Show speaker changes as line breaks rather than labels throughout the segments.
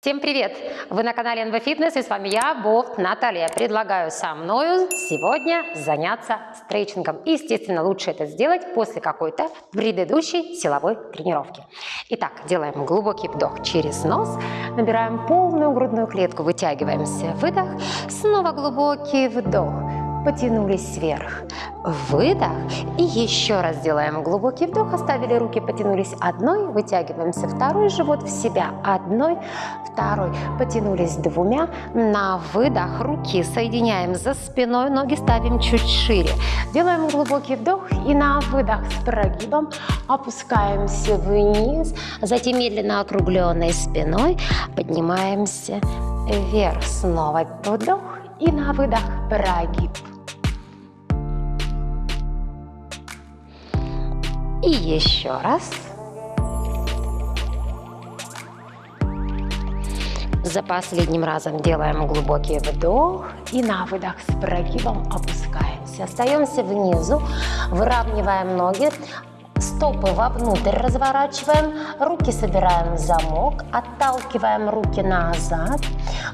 Всем привет! Вы на канале NV Fitness и с вами я, Болт Наталья. Предлагаю со мною сегодня заняться стретчингом. Естественно, лучше это сделать после какой-то предыдущей силовой тренировки. Итак, делаем глубокий вдох через нос, набираем полную грудную клетку, вытягиваемся, выдох, снова глубокий вдох, потянулись вверх, выдох и еще раз делаем глубокий вдох, оставили руки, потянулись одной, вытягиваемся второй живот в себя, одной, второй, потянулись двумя, на выдох руки соединяем за спиной, ноги ставим чуть шире, делаем глубокий вдох и на выдох с прогибом опускаемся вниз, затем медленно округленной спиной поднимаемся вверх, снова вдох и на выдох прогиб. И еще раз. За последним разом делаем глубокий вдох и на выдох с прогибом опускаемся. Остаемся внизу, выравниваем ноги, стопы вовнутрь разворачиваем, руки собираем в замок, отталкиваем руки назад,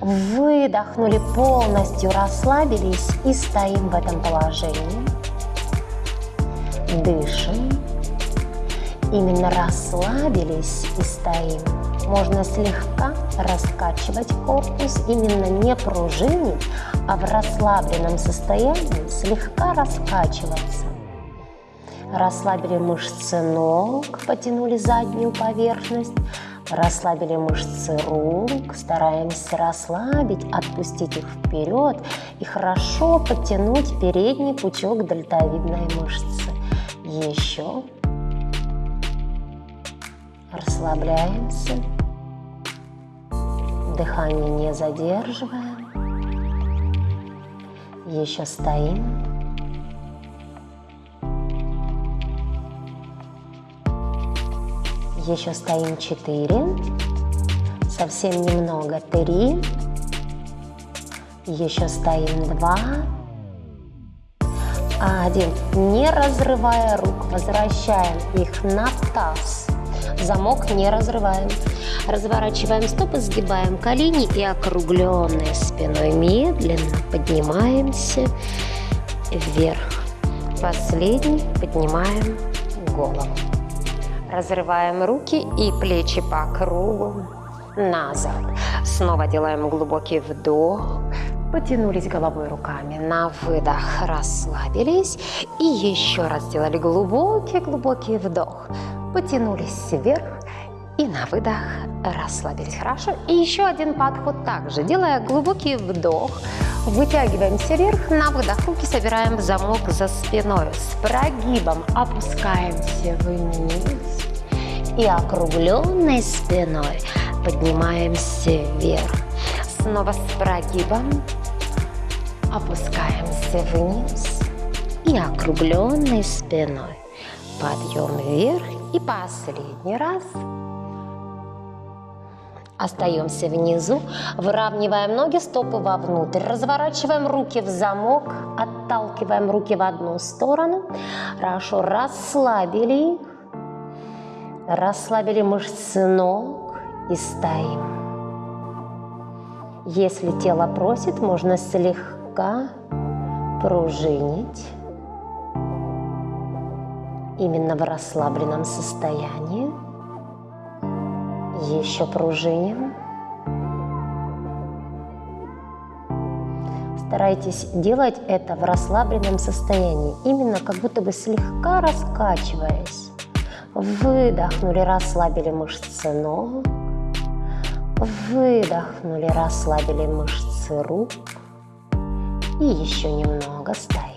выдохнули, полностью расслабились и стоим в этом положении. Дышим. Именно расслабились и стоим. Можно слегка раскачивать корпус, именно не пружинить, а в расслабленном состоянии слегка раскачиваться. Расслабили мышцы ног, потянули заднюю поверхность, расслабили мышцы рук, стараемся расслабить, отпустить их вперед и хорошо подтянуть передний пучок дельтовидной мышцы. Еще Расслабляемся. Дыхание не задерживаем. Еще стоим. Еще стоим четыре. Совсем немного. Три. Еще стоим два. Один. Не разрывая рук, возвращаем их на таз замок не разрываем. Разворачиваем стопы, сгибаем колени и округленной спиной медленно поднимаемся вверх. Последний поднимаем голову. Разрываем руки и плечи по кругу назад. Снова делаем глубокий вдох. Потянулись головой руками на выдох, расслабились. И еще раз сделали глубокий-глубокий вдох потянулись вверх и на выдох расслабились. Хорошо. И еще один подход также. Делая глубокий вдох, вытягиваемся вверх, на выдох руки собираем замок за спиной. С прогибом опускаемся вниз и округленной спиной поднимаемся вверх. Снова с прогибом опускаемся вниз и округленной спиной. Подъем вверх и последний раз. Остаемся внизу, выравниваем ноги, стопы вовнутрь, разворачиваем руки в замок, отталкиваем руки в одну сторону. Хорошо, расслабили их, расслабили мышцы ног и стоим. Если тело просит, можно слегка пружинить именно в расслабленном состоянии. Еще пружиним. Старайтесь делать это в расслабленном состоянии, именно как будто бы слегка раскачиваясь. Выдохнули, расслабили мышцы ног. Выдохнули, расслабили мышцы рук. И еще немного стоим.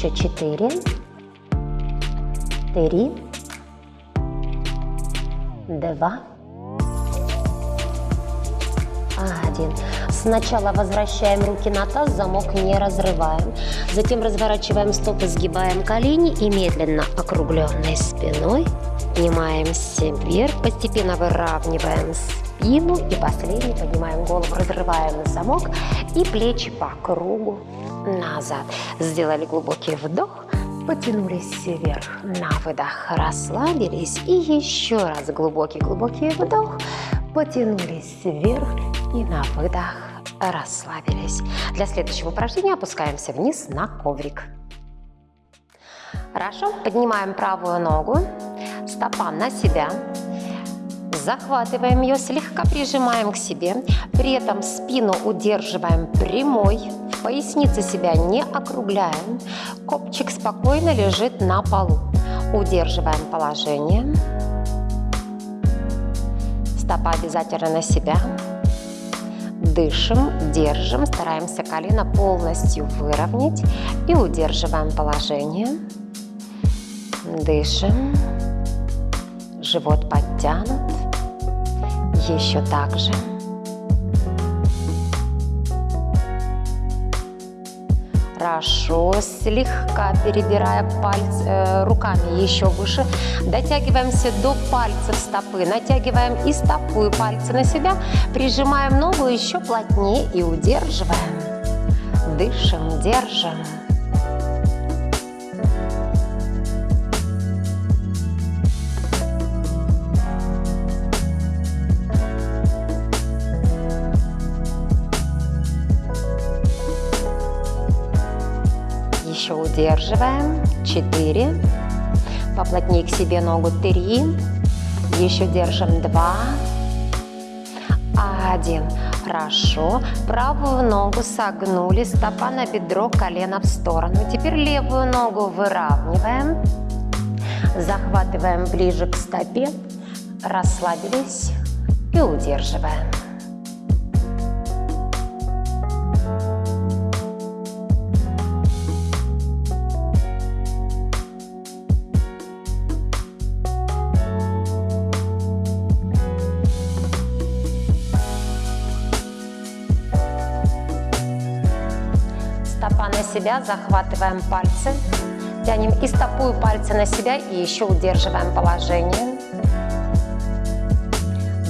Еще четыре, три, два, один. Сначала возвращаем руки на таз, замок не разрываем. Затем разворачиваем стопы, сгибаем колени и медленно округленной спиной Поднимаемся вверх, постепенно выравниваем спину и последний поднимаем голову, разрываем замок и плечи по кругу назад. Сделали глубокий вдох, потянулись вверх на выдох, расслабились и еще раз глубокий-глубокий вдох, потянулись вверх и на выдох расслабились. Для следующего упражнения опускаемся вниз на коврик. Хорошо, поднимаем правую ногу, стопа на себя, захватываем ее, слегка прижимаем к себе, при этом спину удерживаем прямой, в себя не округляем, копчик спокойно лежит на полу. Удерживаем положение, стопа обязательно на себя, дышим, держим, стараемся колено полностью выровнять и удерживаем положение. Дышим. Живот подтянут. Еще так же. Хорошо, слегка перебирая пальцы, э, руками еще выше. Дотягиваемся до пальцев стопы. Натягиваем и стопу, и пальцы на себя. Прижимаем ногу еще плотнее и удерживаем. Дышим, держим. Удерживаем. Четыре. Поплотнее к себе ногу. Три. Еще держим. Два. Один. Хорошо. Правую ногу согнули. Стопа на бедро, колено в сторону. Теперь левую ногу выравниваем. Захватываем ближе к стопе. Расслабились и удерживаем. Себя, захватываем пальцы, тянем и стопу, и пальцы на себя, и еще удерживаем положение.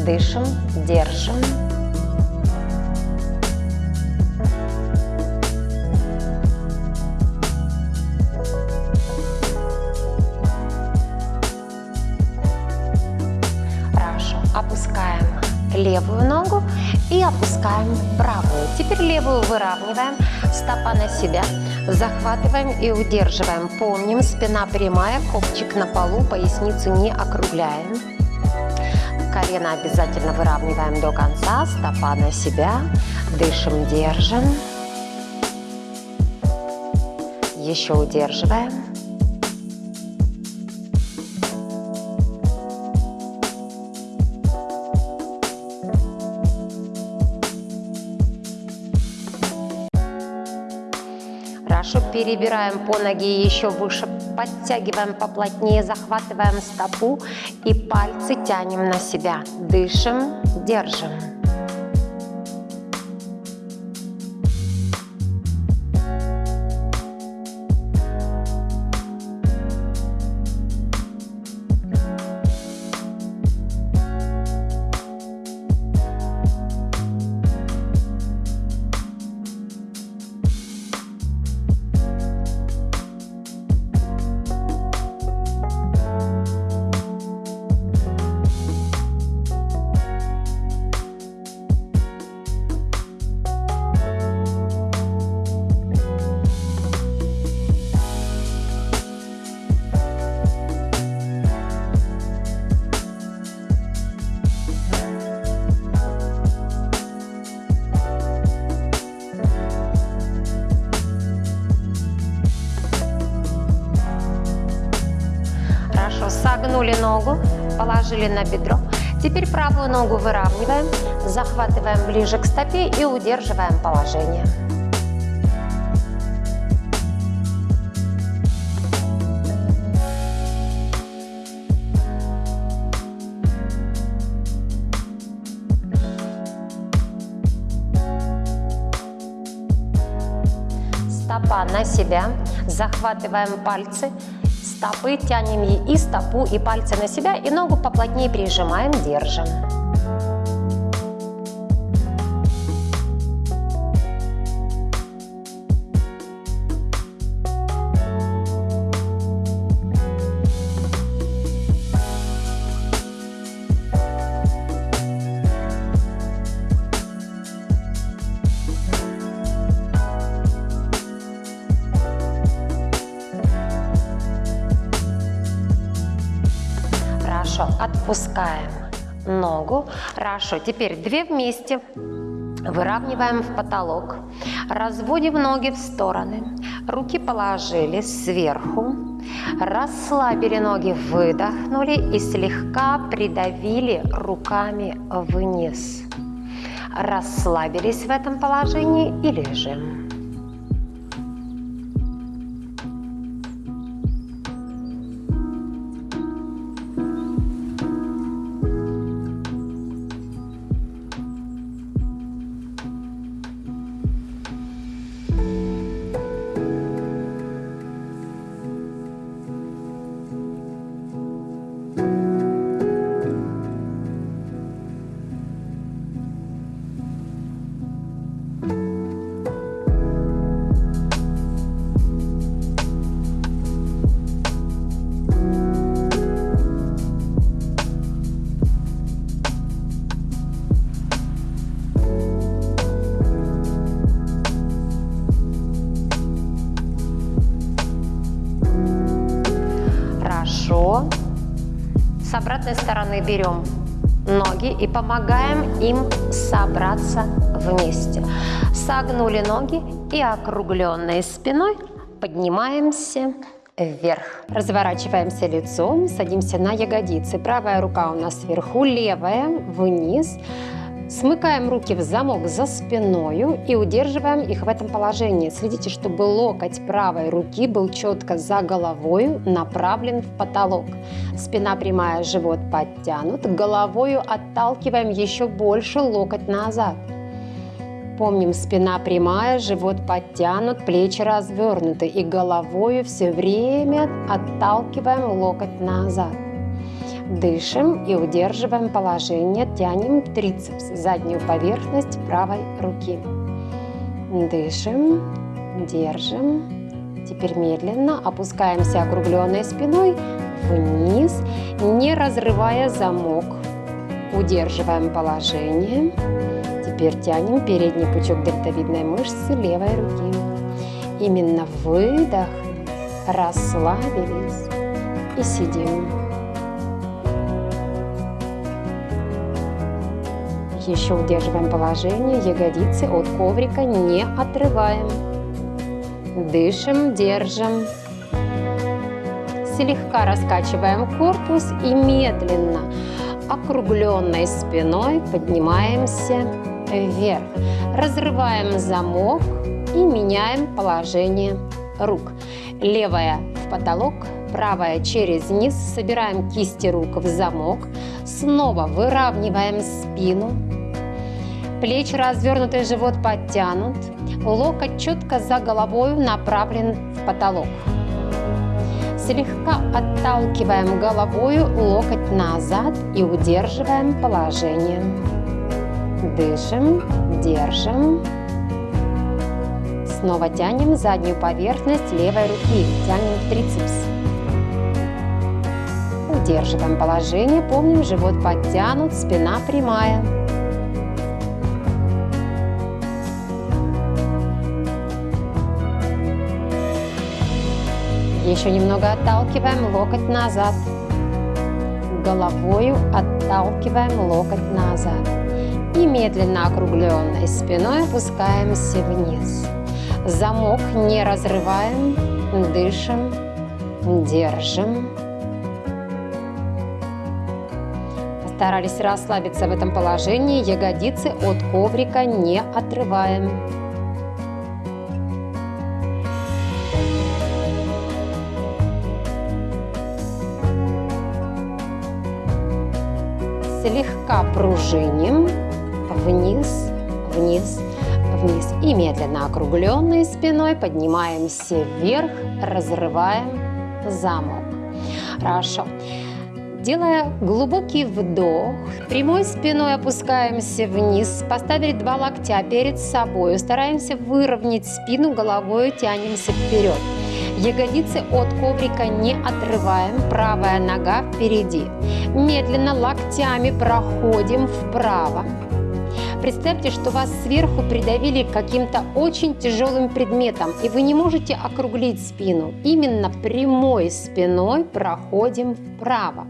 Дышим, держим. Хорошо, опускаем левую ногу и опускаем правую. Теперь левую выравниваем, стопа на себя, захватываем и удерживаем. Помним, спина прямая, копчик на полу, поясницу не округляем. Колено обязательно выравниваем до конца, стопа на себя, дышим, держим. Еще удерживаем. Перебираем по ноге еще выше, подтягиваем поплотнее, захватываем стопу и пальцы тянем на себя. Дышим, держим. Положили на бедро. Теперь правую ногу выравниваем, захватываем ближе к стопе и удерживаем положение. Стопа на себя, захватываем пальцы, стопы, тянем и стопу, и пальцы на себя, и ногу поплотнее прижимаем, держим. Хорошо, отпускаем ногу. Хорошо, теперь две вместе. Выравниваем в потолок. Разводим ноги в стороны. Руки положили сверху. Расслабили ноги, выдохнули и слегка придавили руками вниз. Расслабились в этом положении и лежим. Берем ноги и помогаем им собраться вместе. Согнули ноги и округленной спиной поднимаемся вверх. Разворачиваемся лицом, садимся на ягодицы. Правая рука у нас сверху, левая вниз. Смыкаем руки в замок за спиною и удерживаем их в этом положении. Следите, чтобы локоть правой руки был четко за головой направлен в потолок. Спина прямая, живот подтянут. Головою отталкиваем еще больше локоть назад. Помним, спина прямая, живот подтянут, плечи развернуты. И головою все время отталкиваем локоть назад. Дышим и удерживаем положение, тянем трицепс, заднюю поверхность правой руки. Дышим, держим. Теперь медленно опускаемся округленной спиной вниз, не разрывая замок. Удерживаем положение. Теперь тянем передний пучок дельтовидной мышцы левой руки. Именно выдох, расслабились и сидим. Еще удерживаем положение, ягодицы от коврика не отрываем. Дышим, держим. Слегка раскачиваем корпус и медленно, округленной спиной поднимаемся вверх. Разрываем замок и меняем положение рук. Левая в потолок, правая через низ. Собираем кисти рук в замок. Снова выравниваем спину. Плечи развернуты, живот подтянут. Локоть четко за головой направлен в потолок. Слегка отталкиваем головой локоть назад и удерживаем положение. Дышим, держим. Снова тянем заднюю поверхность левой руки, тянем трицепс. Удерживаем положение, помним, живот подтянут, спина прямая. Еще немного отталкиваем локоть назад. Головою отталкиваем локоть назад. И медленно округленной спиной опускаемся вниз. Замок не разрываем, дышим, держим. Постарались расслабиться в этом положении, ягодицы от коврика не отрываем. Слегка пружиним вниз, вниз, вниз. И медленно округленной спиной поднимаемся вверх, разрываем замок. Хорошо. Делая глубокий вдох, прямой спиной опускаемся вниз, поставили два локтя перед собой, стараемся выровнять спину, головой тянемся вперед. Ягодицы от коврика не отрываем, правая нога впереди. Медленно локтями проходим вправо. Представьте, что вас сверху придавили каким-то очень тяжелым предметом, и вы не можете округлить спину. Именно прямой спиной проходим вправо.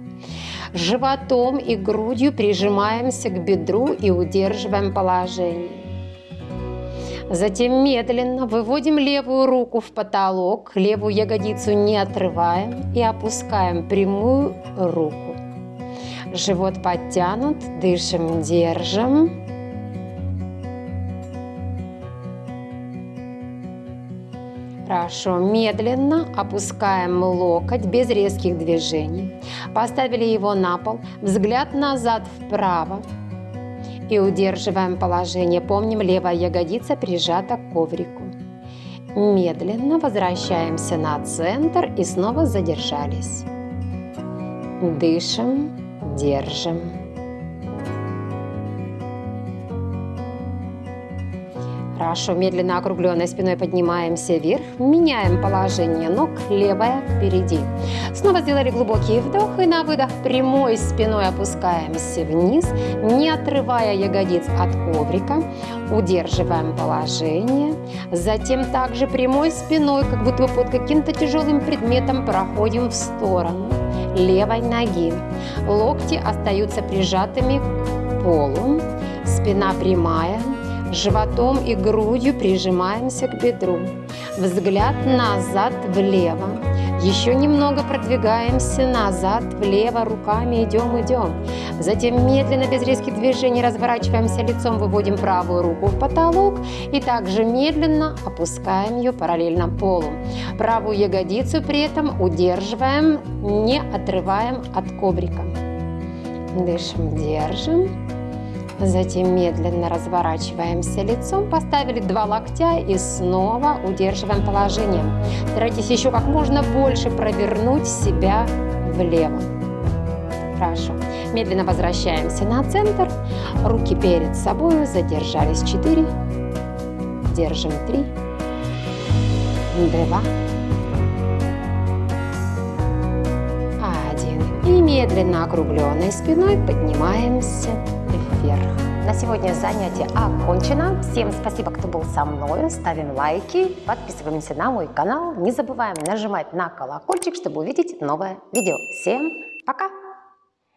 Животом и грудью прижимаемся к бедру и удерживаем положение. Затем медленно выводим левую руку в потолок, левую ягодицу не отрываем и опускаем прямую руку. Живот подтянут, дышим, держим. Хорошо, медленно опускаем локоть без резких движений. Поставили его на пол, взгляд назад вправо, и удерживаем положение. Помним, левая ягодица прижата к коврику. Медленно возвращаемся на центр и снова задержались. Дышим, держим. Хорошо, медленно округленной спиной поднимаемся вверх, меняем положение ног, левая впереди. Снова сделали глубокий вдох и на выдох прямой спиной опускаемся вниз, не отрывая ягодиц от коврика, удерживаем положение. Затем также прямой спиной, как будто под каким-то тяжелым предметом проходим в сторону левой ноги. Локти остаются прижатыми к полу, спина прямая, Животом и грудью прижимаемся к бедру. Взгляд назад влево. Еще немного продвигаемся назад, влево, руками идем, идем. Затем медленно, без резких движений, разворачиваемся лицом, выводим правую руку в потолок и также медленно опускаем ее параллельно полу. Правую ягодицу при этом удерживаем, не отрываем от коврика. Дышим, держим. Затем медленно разворачиваемся лицом, поставили два локтя и снова удерживаем положение. Старайтесь еще как можно больше провернуть себя влево. Хорошо. Медленно возвращаемся на центр. Руки перед собой. Задержались. Четыре. Держим. Три. Два. Один. И медленно округленной спиной поднимаемся вверх. На сегодня занятие окончено. Всем спасибо, кто был со мной. Ставим лайки, подписываемся на мой канал. Не забываем нажимать на колокольчик, чтобы увидеть новое видео. Всем пока!